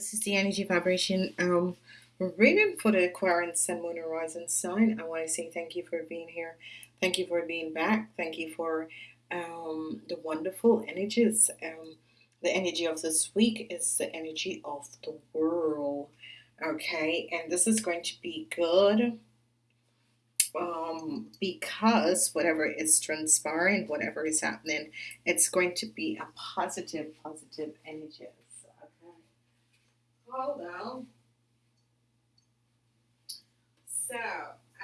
This is the energy vibration um reading for the Aquarian Sun, Moon, Rising sign. I want to say thank you for being here. Thank you for being back. Thank you for um, the wonderful energies. Um, the energy of this week is the energy of the world. Okay, and this is going to be good um, because whatever is transpiring, whatever is happening, it's going to be a positive, positive energy. Hold on. So,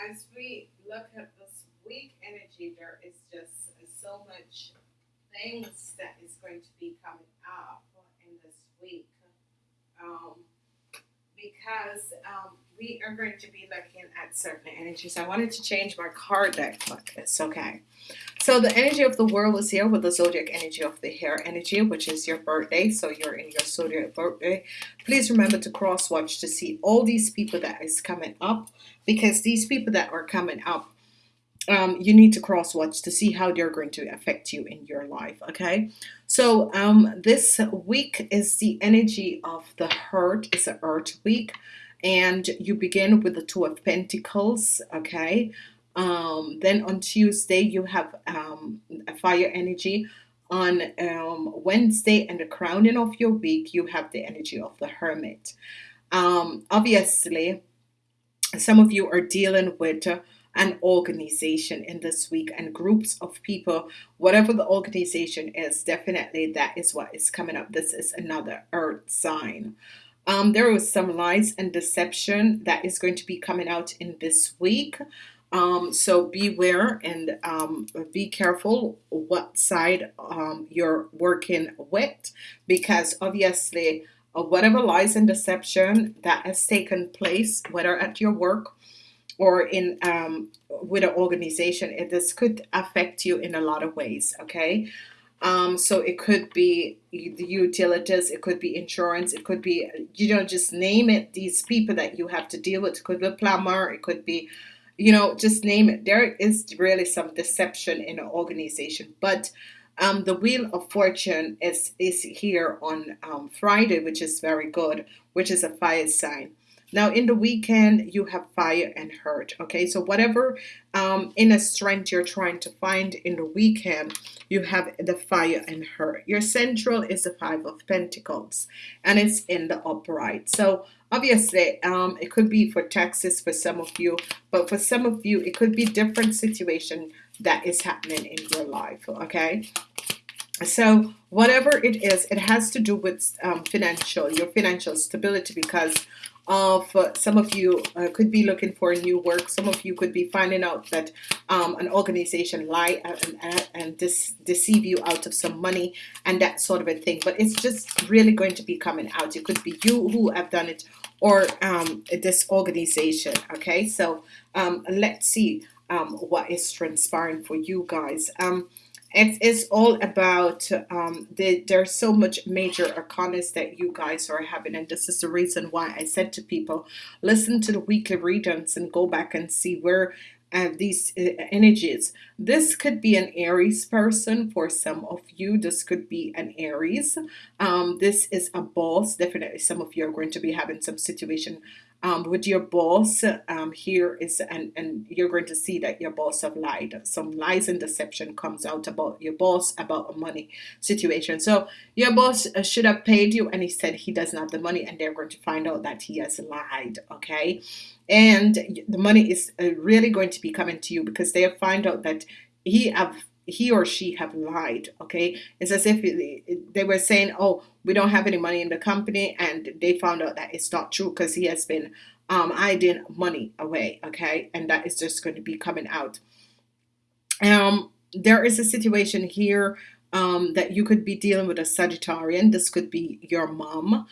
as we look at this week energy, there is just so much things that is going to be coming up in this week. Um, because um, we are going to be looking at certain energies. I wanted to change my card deck, but it's okay. So the energy of the world is here with the zodiac energy of the hair energy, which is your birthday. So you're in your zodiac birthday. Please remember to cross watch to see all these people that is coming up because these people that are coming up um, you need to cross watch to see how they're going to affect you in your life okay? So um, this week is the energy of the hurt it's a earth week and you begin with the two of Pentacles okay? Um, then on Tuesday you have um, a fire energy. On um, Wednesday and the crowning of your week you have the energy of the Hermit. Um, obviously some of you are dealing with uh, an organization in this week and groups of people whatever the organization is definitely that is what is coming up. This is another earth sign. Um, there was some lies and deception that is going to be coming out in this week. Um, so beware and um, be careful what side um, you're working with because obviously uh, whatever lies and deception that has taken place whether at your work or in um, with an organization it, this could affect you in a lot of ways okay? Um, so it could be the utilities it could be insurance it could be you know just name it these people that you have to deal with. It could be a plumber it could be you know just name it. There is really some deception in an organization but um, the wheel of fortune is is here on um, Friday which is very good which is a fire sign now in the weekend you have fire and hurt okay? So whatever um, inner strength you're trying to find in the weekend you have the fire and hurt. Your central is the five of Pentacles and it's in the upright. So obviously um, it could be for taxes for some of you but for some of you it could be different situation that is happening in your life okay? So whatever it is it has to do with um, financial your financial stability because of uh, some of you uh, could be looking for new work. Some of you could be finding out that um, an organization lie and, and dis deceive you out of some money and that sort of a thing. But it's just really going to be coming out. It could be you who have done it or um, this organization okay? So um, let's see um, what is transpiring for you guys um, it is all about um, the, there's so much major arcanas that you guys are having and this is the reason why I said to people listen to the weekly readings and go back and see where uh, these uh, energies this could be an Aries person for some of you. This could be an Aries. Um, this is a boss. Definitely some of you are going to be having some situation um, with your boss um, here is and and you're going to see that your boss have lied. Some lies and deception comes out about your boss about a money situation. So your boss uh, should have paid you and he said he doesn't have the money and they're going to find out that he has lied okay? And the money is uh, really going to be coming to you because they have find out that he have he or she have lied okay? It's as if they were saying oh we don't have any money in the company and they found out that it's not true because he has been um, hiding money away okay? And that is just going to be coming out. Um, there is a situation here um, that you could be dealing with a Sagittarian. This could be your mom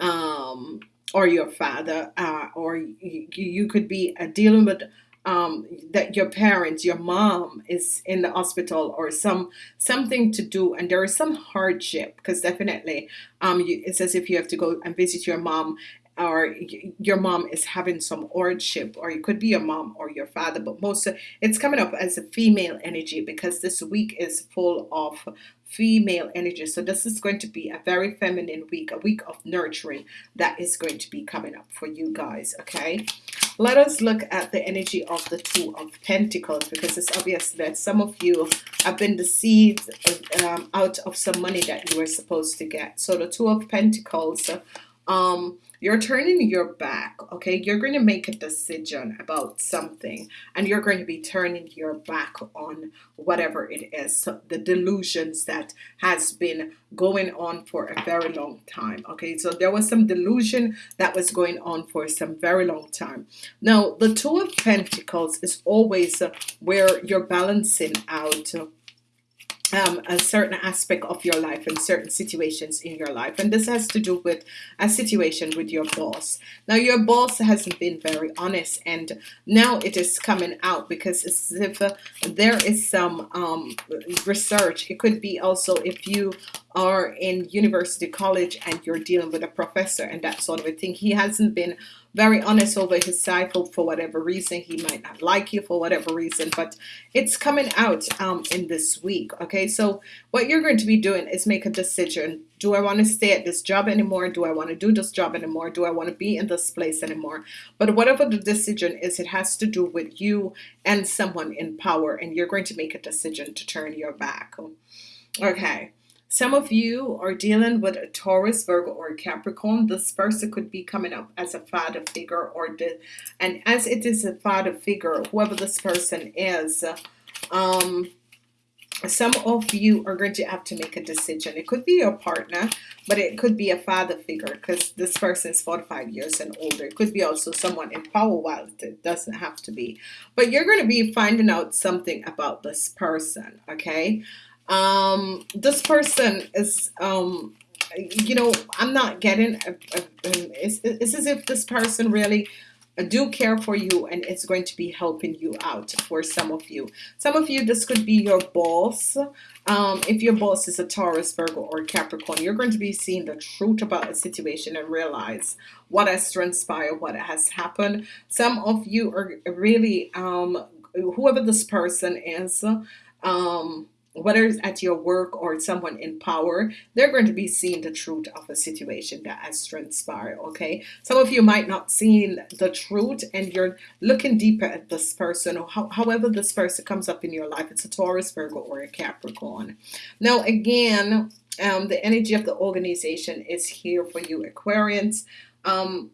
um, or your father uh, or you, you could be uh, dealing with um, that your parents, your mom is in the hospital or some something to do and there is some hardship because definitely um, you, it's as if you have to go and visit your mom or your mom is having some hardship or it could be your mom or your father but most it's coming up as a female energy because this week is full of female energy. So this is going to be a very feminine week a week of nurturing that is going to be coming up for you guys okay let us look at the energy of the two of Pentacles because it's obvious that some of you have been deceived um, out of some money that you were supposed to get. So the two of Pentacles um you're turning your back okay? You're going to make a decision about something and you're going to be turning your back on whatever it is so the delusions that has been going on for a very long time okay? So there was some delusion that was going on for some very long time. Now the two of Pentacles is always where you're balancing out um, a certain aspect of your life and certain situations in your life. And this has to do with a situation with your boss. Now your boss hasn't been very honest and now it is coming out because it's if uh, there is some um, research. It could be also if you are in university college and you're dealing with a professor and that sort of a thing. He hasn't been very honest over his cycle for whatever reason. He might not like you for whatever reason but it's coming out um, in this week okay? So what you're going to be doing is make a decision. Do I want to stay at this job anymore? Do I want to do this job anymore? Do I want to be in this place anymore? But whatever the decision is it has to do with you and someone in power and you're going to make a decision to turn your back okay some of you are dealing with a Taurus, Virgo, or Capricorn. This person could be coming up as a father figure, or the, and as it is a father figure, whoever this person is, um, some of you are going to have to make a decision. It could be your partner, but it could be a father figure because this person is 45 years and older. It could be also someone in power, while it doesn't have to be. But you're going to be finding out something about this person, okay? Um, this person is um, you know I'm not getting a, a, it's, it's as if this person really do care for you and it's going to be helping you out for some of you. Some of you this could be your boss. Um, if your boss is a Taurus Virgo or Capricorn you're going to be seeing the truth about a situation and realize what has transpired what has happened. Some of you are really um, whoever this person is um, whether it's at your work or someone in power, they're going to be seeing the truth of a situation that has transpired. Okay, some of you might not see the truth, and you're looking deeper at this person, or how, however this person comes up in your life. It's a Taurus, Virgo, or a Capricorn. Now, again, um, the energy of the organization is here for you, Aquarians. Um,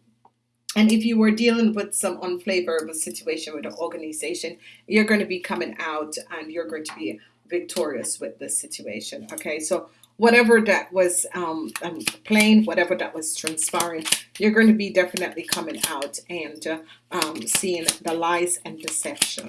and if you were dealing with some unfavorable situation with the organization, you're going to be coming out and you're going to be victorious with this situation. Okay, so whatever that was um, um, playing, whatever that was transpiring, you're going to be definitely coming out and uh, um, seeing the lies and deception.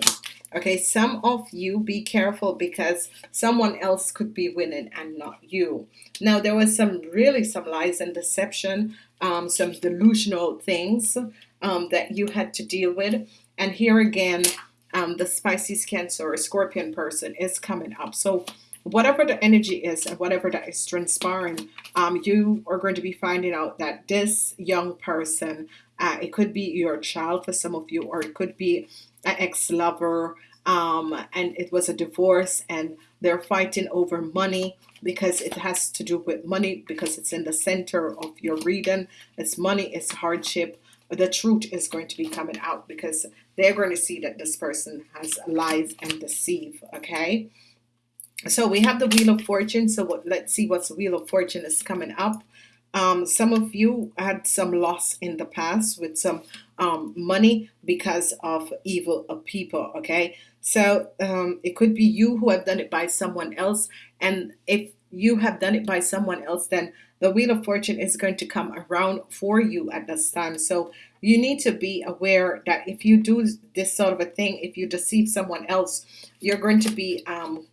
Okay, some of you be careful because someone else could be winning and not you. Now, there was some really some lies and deception, um, some delusional things um, that you had to deal with. And here again, um, the Pisces Cancer or Scorpion person is coming up. So whatever the energy is and whatever that is transpiring, um, you are going to be finding out that this young person, uh, it could be your child for some of you, or it could be an ex-lover, um, and it was a divorce, and they're fighting over money because it has to do with money because it's in the center of your reading. It's money, it's hardship, the truth is going to be coming out because they're going to see that this person has lies and deceive okay? So we have the wheel of fortune. So what, let's see what's wheel of fortune is coming up. Um, some of you had some loss in the past with some um, money because of evil of people okay? So um, it could be you who have done it by someone else. And if you have done it by someone else then the wheel of fortune is going to come around for you at this time so you need to be aware that if you do this sort of a thing if you deceive someone else you're going to be um,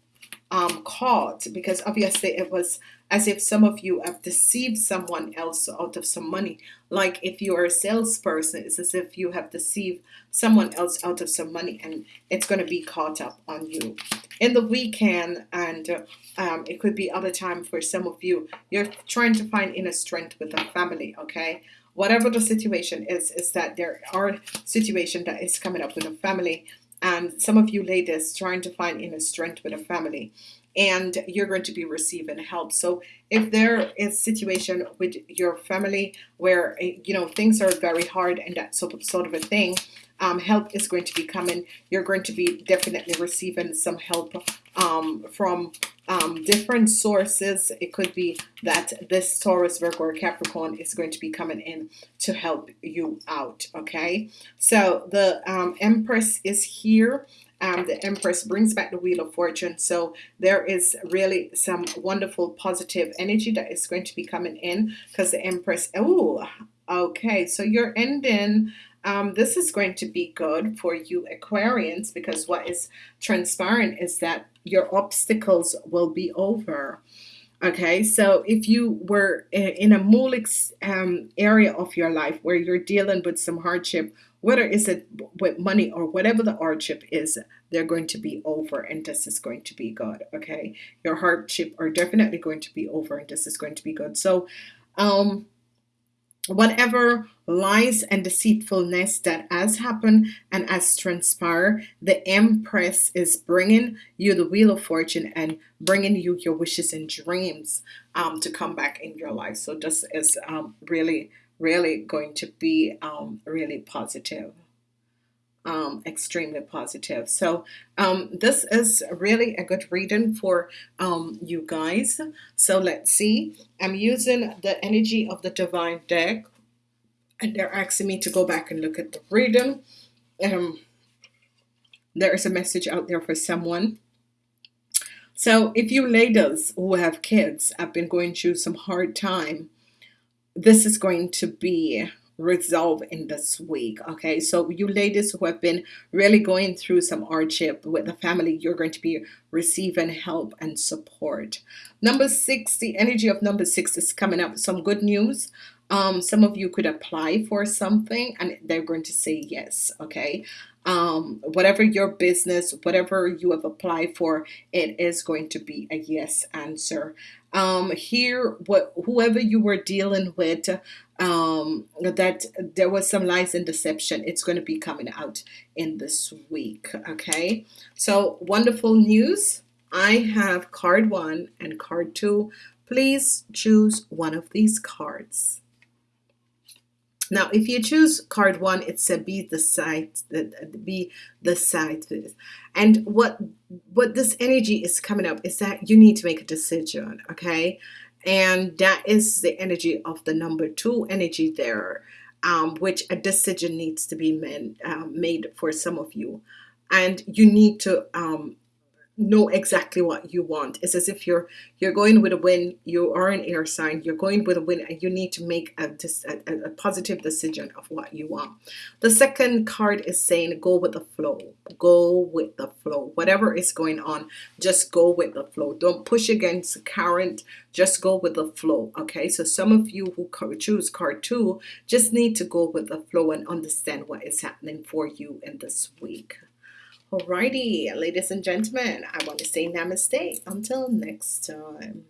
um, caught because obviously it was as if some of you have deceived someone else out of some money. Like if you are a salesperson it's as if you have deceived someone else out of some money and it's going to be caught up on you. In the weekend and um, it could be other time for some of you you're trying to find inner strength with a family okay? Whatever the situation is, is that there are situation that is coming up with a family and some of you ladies trying to find inner strength with a family and you're going to be receiving help. So if there is situation with your family where eh, you know things are very hard and that sort of, sort of a thing um, help is going to be coming. You're going to be definitely receiving some help um, from um, different sources. It could be that this Taurus Virgo or Capricorn is going to be coming in to help you out okay? So the um, Empress is here. Um, the Empress brings back the Wheel of Fortune. So there is really some wonderful positive energy that is going to be coming in because the Empress oh okay. So you're ending um, this is going to be good for you Aquarians because what is transparent is that your obstacles will be over. Okay so if you were in a Mulix um, area of your life where you're dealing with some hardship whether is it with money or whatever the hardship is they're going to be over and this is going to be good okay? Your hardship are definitely going to be over and this is going to be good. So um whatever lies and deceitfulness that has happened and has transpired the empress is bringing you the wheel of fortune and bringing you your wishes and dreams um, to come back in your life. So this is um, really really going to be um, really positive um, extremely positive. So um, this is really a good reading for um, you guys. So let's see. I'm using the energy of the divine deck and they're asking me to go back and look at the reading. Um, there is a message out there for someone. So if you ladies who have kids have been going through some hard time this is going to be resolve in this week okay? So you ladies who have been really going through some hardship with the family you're going to be receiving help and support. Number six the energy of number six is coming up some good news. Um, some of you could apply for something and they're going to say yes okay? Um, whatever your business whatever you have applied for it is going to be a yes answer. Um, here what whoever you were dealing with um, that there was some lies and deception. It's going to be coming out in this week okay? So wonderful news. I have card one and card two. Please choose one of these cards. Now if you choose card one it's a be the site that be the site and what what this energy is coming up is that you need to make a decision okay and that is the energy of the number two energy there um, which a decision needs to be made, um, made for some of you. And you need to um, know exactly what you want. It's as if you're you're going with a win you are an air sign you're going with a win and you need to make a, a, a positive decision of what you want. The second card is saying go with the flow go with the flow. Whatever is going on just go with the flow. Don't push against the current just go with the flow okay? So some of you who choose card two just need to go with the flow and understand what is happening for you in this week Alrighty, ladies and gentlemen, I want to say namaste until next time.